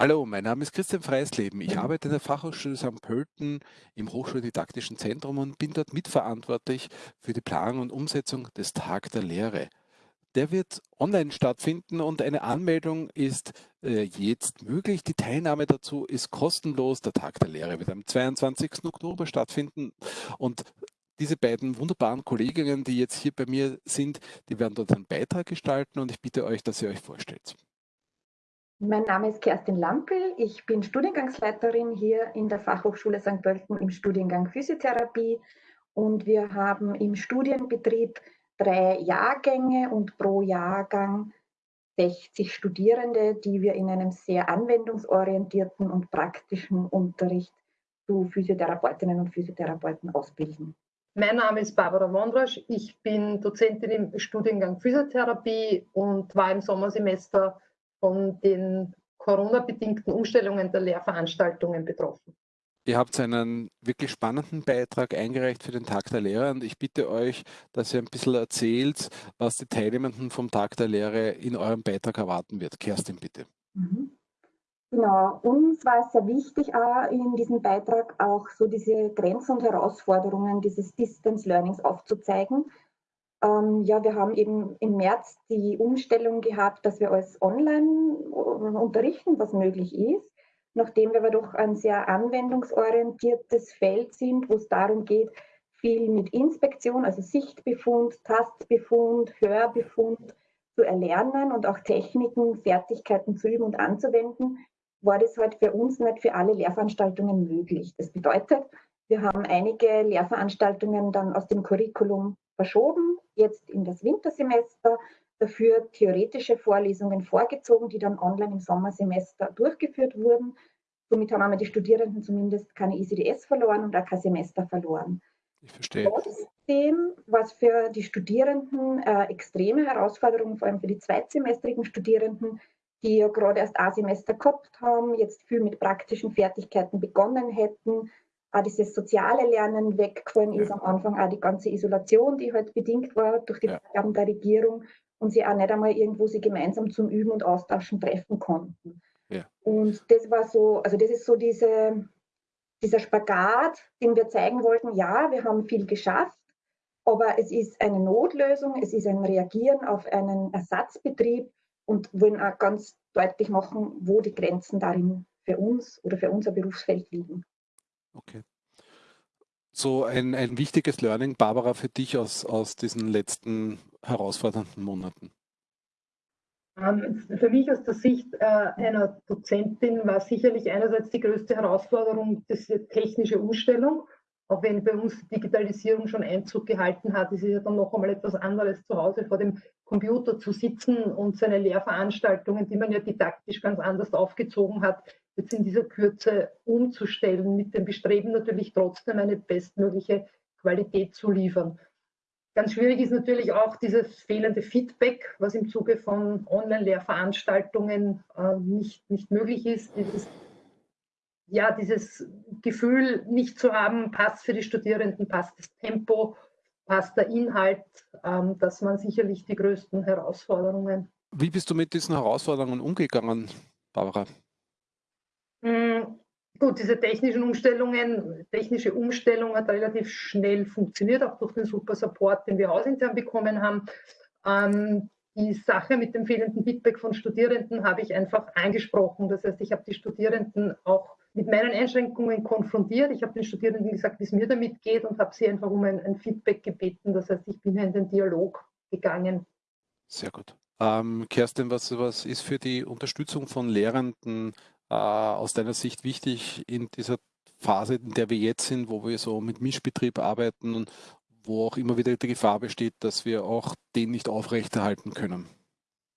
Hallo, mein Name ist Christian Freisleben. Ich arbeite in der Fachhochschule St. Pölten im Hochschuldidaktischen Zentrum und bin dort mitverantwortlich für die Planung und Umsetzung des Tag der Lehre. Der wird online stattfinden und eine Anmeldung ist äh, jetzt möglich. Die Teilnahme dazu ist kostenlos. Der Tag der Lehre wird am 22. Oktober stattfinden und diese beiden wunderbaren Kolleginnen, die jetzt hier bei mir sind, die werden dort einen Beitrag gestalten und ich bitte euch, dass ihr euch vorstellt. Mein Name ist Kerstin Lampel. Ich bin Studiengangsleiterin hier in der Fachhochschule St. Pölten im Studiengang Physiotherapie. Und wir haben im Studienbetrieb drei Jahrgänge und pro Jahrgang 60 Studierende, die wir in einem sehr anwendungsorientierten und praktischen Unterricht zu Physiotherapeutinnen und Physiotherapeuten ausbilden. Mein Name ist Barbara Wondrasch. Ich bin Dozentin im Studiengang Physiotherapie und war im Sommersemester von den Corona-bedingten Umstellungen der Lehrveranstaltungen betroffen. Ihr habt einen wirklich spannenden Beitrag eingereicht für den Tag der Lehre und ich bitte euch, dass ihr ein bisschen erzählt, was die Teilnehmenden vom Tag der Lehre in eurem Beitrag erwarten wird. Kerstin, bitte. Mhm. Genau, uns war es sehr wichtig, auch in diesem Beitrag auch so diese Grenzen und Herausforderungen dieses Distance Learnings aufzuzeigen, ähm, ja, wir haben eben im März die Umstellung gehabt, dass wir alles online äh, unterrichten, was möglich ist. Nachdem wir aber doch ein sehr anwendungsorientiertes Feld sind, wo es darum geht, viel mit Inspektion, also Sichtbefund, Tastbefund, Hörbefund zu erlernen und auch Techniken, Fertigkeiten zu üben und anzuwenden, war das halt für uns nicht für alle Lehrveranstaltungen möglich. Das bedeutet, wir haben einige Lehrveranstaltungen dann aus dem Curriculum verschoben, jetzt in das Wintersemester, dafür theoretische Vorlesungen vorgezogen, die dann online im Sommersemester durchgeführt wurden. Somit haben wir die Studierenden zumindest keine ICDS verloren und auch kein Semester verloren. Ich verstehe. Trotzdem war es für die Studierenden äh, extreme Herausforderung, vor allem für die zweitsemestrigen Studierenden, die ja gerade erst ein Semester gehabt haben, jetzt viel mit praktischen Fertigkeiten begonnen hätten, auch dieses soziale Lernen weggefallen ist, am Anfang auch die ganze Isolation, die halt bedingt war durch die ja. Vorgaben der Regierung und sie auch nicht einmal irgendwo sie gemeinsam zum Üben und Austauschen treffen konnten. Ja. Und das war so, also das ist so diese, dieser Spagat, den wir zeigen wollten, ja, wir haben viel geschafft, aber es ist eine Notlösung, es ist ein Reagieren auf einen Ersatzbetrieb und wollen auch ganz deutlich machen, wo die Grenzen darin für uns oder für unser Berufsfeld liegen. Okay. So ein, ein wichtiges Learning, Barbara, für dich aus, aus diesen letzten herausfordernden Monaten? Ähm, für mich aus der Sicht äh, einer Dozentin war sicherlich einerseits die größte Herausforderung diese technische Umstellung. Auch wenn bei uns Digitalisierung schon Einzug gehalten hat, ist es ja dann noch einmal etwas anderes zu Hause vor dem Computer zu sitzen und seine Lehrveranstaltungen, die man ja didaktisch ganz anders aufgezogen hat, jetzt in dieser Kürze umzustellen, mit dem Bestreben natürlich trotzdem eine bestmögliche Qualität zu liefern. Ganz schwierig ist natürlich auch dieses fehlende Feedback, was im Zuge von Online-Lehrveranstaltungen äh, nicht, nicht möglich ist. Dieses, ja, dieses Gefühl nicht zu haben, passt für die Studierenden, passt das Tempo, passt der Inhalt, ähm, das waren sicherlich die größten Herausforderungen. Wie bist du mit diesen Herausforderungen umgegangen, Barbara? Hm, gut, diese technischen Umstellungen, technische Umstellung hat relativ schnell funktioniert, auch durch den super Support, den wir hausintern bekommen haben. Ähm, die Sache mit dem fehlenden Feedback von Studierenden habe ich einfach angesprochen. Das heißt, ich habe die Studierenden auch mit meinen Einschränkungen konfrontiert. Ich habe den Studierenden gesagt, wie es mir damit geht und habe sie einfach um ein, ein Feedback gebeten. Das heißt, ich bin in den Dialog gegangen. Sehr gut. Ähm, Kerstin, was, was ist für die Unterstützung von Lehrenden äh, aus deiner Sicht wichtig in dieser Phase, in der wir jetzt sind, wo wir so mit Mischbetrieb arbeiten und wo auch immer wieder die Gefahr besteht, dass wir auch den nicht aufrechterhalten können?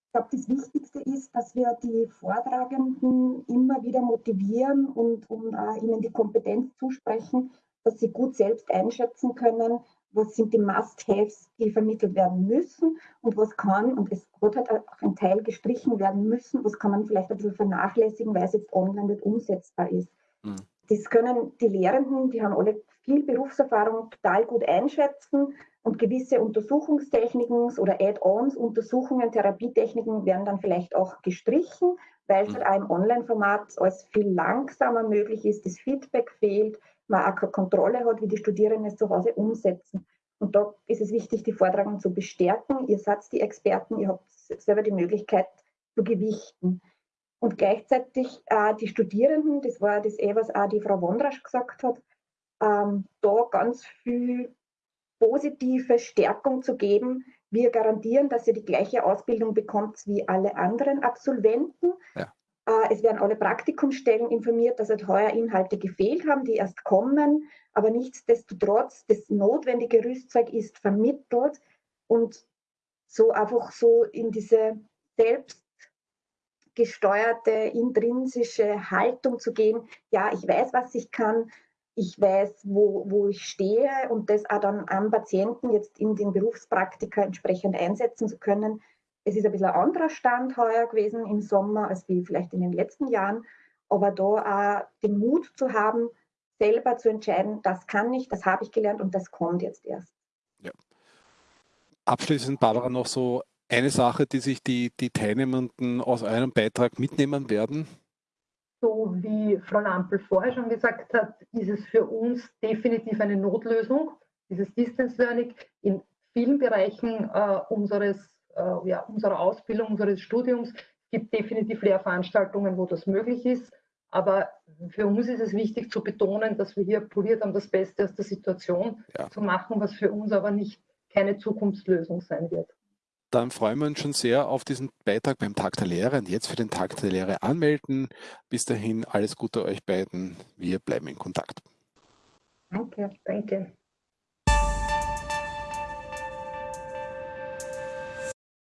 Ich glaube, das Wichtigste ist, dass wir die Vortragenden immer wieder motivieren und, und äh, ihnen die Kompetenz zusprechen, dass sie gut selbst einschätzen können, was sind die Must-Haves, die vermittelt werden müssen und was kann, und es wird halt auch ein Teil gestrichen werden müssen, was kann man vielleicht ein bisschen vernachlässigen, weil es jetzt online nicht umsetzbar ist. Mhm. das können die Lehrenden, die haben alle viel Berufserfahrung, total gut einschätzen und gewisse Untersuchungstechniken oder Add-ons, Untersuchungen, Therapietechniken werden dann vielleicht auch gestrichen, weil es halt auch im Online-Format alles viel langsamer möglich ist, das Feedback fehlt, man auch keine Kontrolle hat, wie die Studierenden es zu Hause umsetzen. Und da ist es wichtig, die Vortragenden zu bestärken. Ihr seid die Experten, ihr habt selber die Möglichkeit zu gewichten. Und gleichzeitig äh, die Studierenden, das war das eh, was auch die Frau Wondrasch gesagt hat, ähm, da ganz viel positive Stärkung zu geben. Wir garantieren, dass ihr die gleiche Ausbildung bekommt wie alle anderen Absolventen. Ja. Äh, es werden alle Praktikumsstellen informiert, dass halt heuer Inhalte gefehlt haben, die erst kommen. Aber nichtsdestotrotz, das notwendige Rüstzeug ist vermittelt und so einfach so in diese selbst gesteuerte, intrinsische Haltung zu gehen, ja, ich weiß, was ich kann, ich weiß, wo, wo ich stehe und das auch dann am Patienten jetzt in den Berufspraktika entsprechend einsetzen zu können. Es ist ein bisschen ein anderer Stand heuer gewesen im Sommer als wie vielleicht in den letzten Jahren, aber da auch den Mut zu haben, selber zu entscheiden, das kann ich, das habe ich gelernt und das kommt jetzt erst. Ja. Abschließend, Barbara, noch so eine Sache, die sich die, die Teilnehmenden aus eurem Beitrag mitnehmen werden? So wie Frau Lampel vorher schon gesagt hat, ist es für uns definitiv eine Notlösung, dieses Distance Learning in vielen Bereichen äh, unseres, äh, ja, unserer Ausbildung, unseres Studiums. Es gibt definitiv Lehrveranstaltungen, wo das möglich ist. Aber für uns ist es wichtig zu betonen, dass wir hier probiert haben, das Beste aus der Situation ja. zu machen, was für uns aber nicht keine Zukunftslösung sein wird dann freuen wir uns schon sehr auf diesen Beitrag beim Tag der Lehre und jetzt für den Tag der Lehre anmelden. Bis dahin alles Gute euch beiden. Wir bleiben in Kontakt. Danke, danke.